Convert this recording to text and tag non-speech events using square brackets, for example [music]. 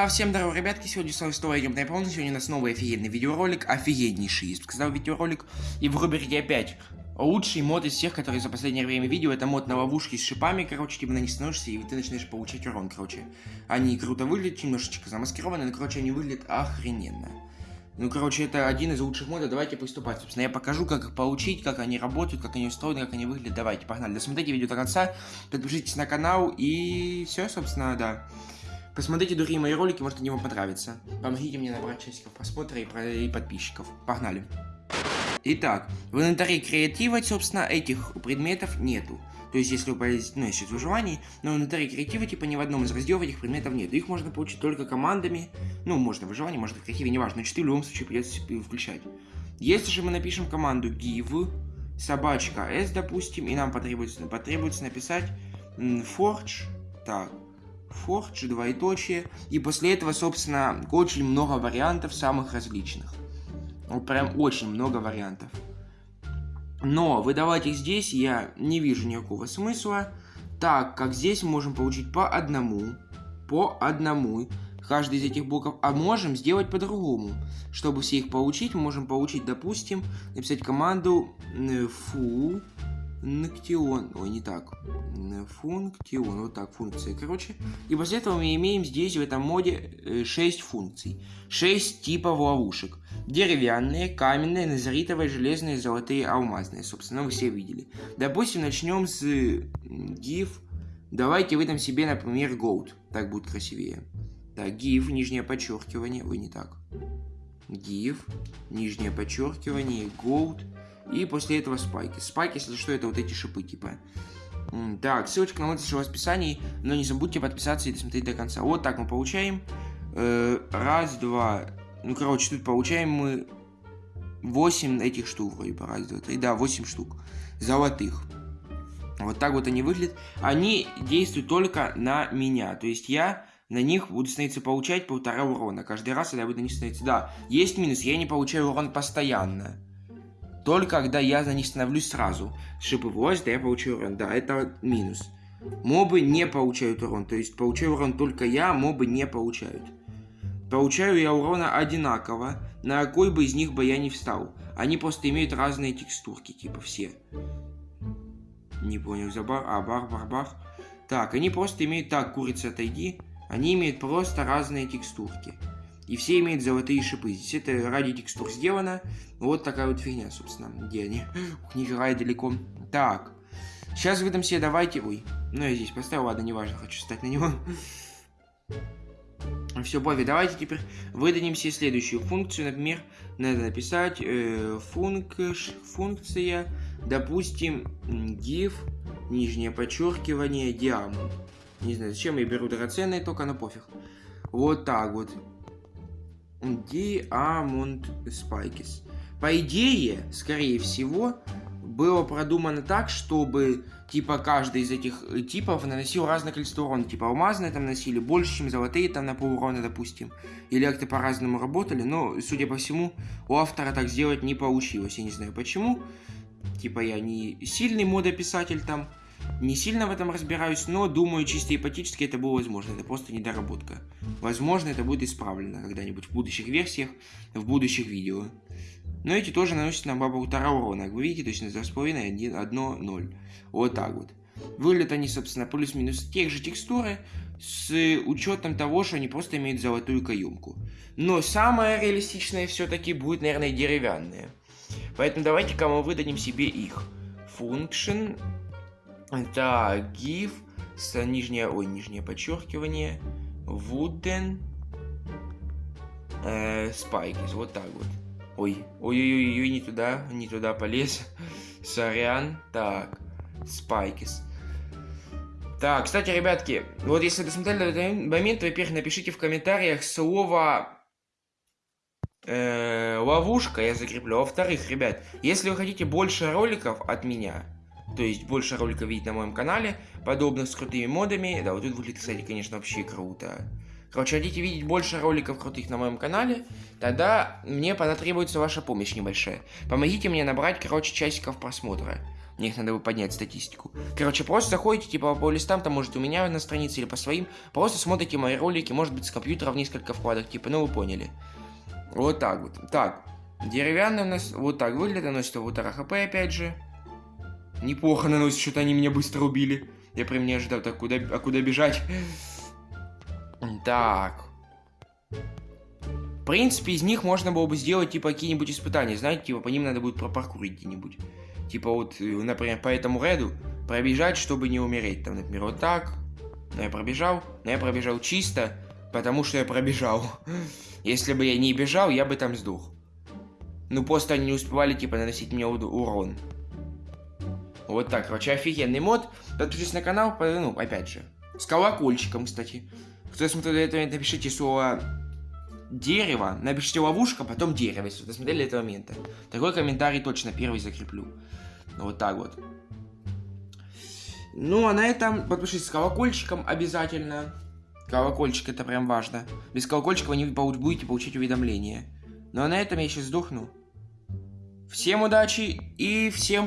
А всем здорово, ребятки, сегодня с вами снова игры полный, сегодня у нас новый офигенный видеоролик, офигеннейший, бы сказал, видеоролик, и в рубрике опять лучший мод из всех, которые за последнее время видел, это мод на ловушки с шипами, короче, типа на них становишься, и ты начинаешь получать урон, короче. Они круто выглядят, немножечко замаскированы, но, короче, они выглядят охрененно. Ну, короче, это один из лучших модов, давайте приступать. Собственно, я покажу, как их получить, как они работают, как они устроены, как они выглядят. Давайте, погнали. Досмотрите видео до конца, подпишитесь на канал, и все, собственно, да. Посмотрите другие мои ролики, может они вам понравятся. Помогите мне набрать часиков просмотра и, и подписчиков. Погнали. Итак, в инвентаре креатива, собственно, этих предметов нету. То есть, если вы полезете, ну, если в выживании, но в инвентаре креатива, типа, ни в одном из разделов этих предметов нет. Их можно получить только командами. Ну, можно в выживании, можно в креативе, неважно. Но 4 в любом случае придется включать. Если же мы напишем команду give, собачка s, допустим, и нам потребуется, потребуется написать forge, так, Forge, двоеточие, и после этого, собственно, очень много вариантов самых различных. Вот прям очень много вариантов. Но выдавать их здесь я не вижу никакого смысла, так как здесь можем получить по одному, по одному, каждый из этих блоков, а можем сделать по-другому. Чтобы все их получить, можем получить, допустим, написать команду foo Функтион, ой, не так, функтион, вот так, функция, короче. И после этого мы имеем здесь, в этом моде, 6 э, функций. 6 типов ловушек. Деревянные, каменные, назаритовые, железные, золотые, алмазные. Собственно, вы все видели. Допустим, начнем с gif. Давайте выдам себе, например, gold. Так будет красивее. Так, gif, нижнее подчеркивание, ой, не так. gif, нижнее подчеркивание, gold. И после этого спайки. Спайки, если что, это вот эти шипы, типа. Так, ссылочка на мой в описании, но не забудьте подписаться и досмотреть до конца. Вот так мы получаем. Э, раз, два. Ну, короче, тут получаем мы 8 этих штук, вроде бы. Раз, два, три. Да, 8 штук. Золотых. Вот так вот они выглядят. Они действуют только на меня. То есть я на них буду становиться получать полтора урона. Каждый раз, когда я буду на них становиться. Да, есть минус, я не получаю урон постоянно. Только когда я за них становлюсь сразу. Шипы влазят, да я получаю урон. Да, это минус. Мобы не получают урон. То есть получаю урон только я, мобы не получают. Получаю я урона одинаково, на какой бы из них бы я не встал. Они просто имеют разные текстурки, типа все. Не понял, за бар... А, бар, бар, бар. Так, они просто имеют... Так, курица, отойди. Они имеют просто разные текстурки. И все имеют золотые шипы. Здесь это ради текстур сделано. Вот такая вот фигня, собственно. Где они? Ух, нифига далеко. Так. Сейчас выдам себе, давайте... Ой, ну я здесь поставил, ладно, неважно, хочу стать на него. [laughs] Все, Бови, давайте теперь выдадим себе следующую функцию. Например, надо написать э, функ, функция, допустим, div, нижнее подчеркивание, diamond. Не знаю, зачем я беру драгоценные, только на пофиг. Вот так вот. Diamond Spikes. По идее, скорее всего, было продумано так, чтобы типа каждый из этих типов наносил разное количество урона. Типа алмазные там носили больше, чем золотые там на пол урона, допустим. Или как-то по-разному работали, но, судя по всему, у автора так сделать не получилось. Я не знаю почему. Типа я не сильный модописатель там, не сильно в этом разбираюсь, но думаю, чисто ипотически это было возможно. Это просто недоработка. Возможно, это будет исправлено когда-нибудь в будущих версиях, в будущих видео. Но эти тоже наносят нам по полтора урона, как вы видите, то есть на 2,5, 1, 0. Вот так вот. Выглядят они, собственно, плюс-минус тех же текстуры, с учетом того, что они просто имеют золотую каемку. Но самое реалистичное все-таки будет, наверное, деревянные. Поэтому давайте-ка мы выдадим себе их. Function так, GIF, с нижнее, ой, нижнее подчеркивание, wooden, э, spikes, вот так вот. Ой, ой-ой-ой, не туда, не туда полез. [laughs] Сорян. Так, spikes. Так, кстати, ребятки, вот если досмотрели до этого момента, во-первых, напишите в комментариях слово э, ловушка, я закреплю. Во-вторых, ребят, если вы хотите больше роликов от меня, то есть больше роликов видеть на моем канале, подобных с крутыми модами. Да, вот тут выглядит, кстати, конечно, вообще круто. Короче, хотите видеть больше роликов крутых на моем канале, тогда мне потребуется ваша помощь небольшая. Помогите мне набрать, короче, часиков просмотра. Мне их надо бы поднять статистику. Короче, просто заходите, типа, по листам, там, может, у меня на странице или по своим, просто смотрите мои ролики, может быть, с компьютера в несколько вкладок, типа, ну, вы поняли. Вот так вот. Так, деревянный у нас вот так выглядит, наносит вот РХП, опять же. Неплохо наносит, что-то они меня быстро убили. Я прям не ожидал, так куда, а куда бежать? Так. В принципе, из них можно было бы сделать, типа, какие-нибудь испытания, знаете, типа, по ним надо будет пропаркурить где-нибудь. Типа, вот, э, например, по этому реду пробежать, чтобы не умереть. Там, например, вот так. Но я пробежал, но я пробежал чисто, потому что я пробежал. Если бы я не бежал, я бы там сдох. Ну, просто они не успевали, типа, наносить мне урон. Вот так, короче, офигенный мод. Подпишитесь на канал, ну, опять же. С колокольчиком, кстати. Кто смотрел до этого, напишите слово дерево, напишите ловушка, потом дерево, если вы досмотрели до этого момента. Такой комментарий точно первый закреплю. Вот так вот. Ну, а на этом подпишитесь с колокольчиком обязательно. Колокольчик это прям важно. Без колокольчика вы не будете получить уведомления. Ну а на этом я сейчас сдохну. Всем удачи и всем пока.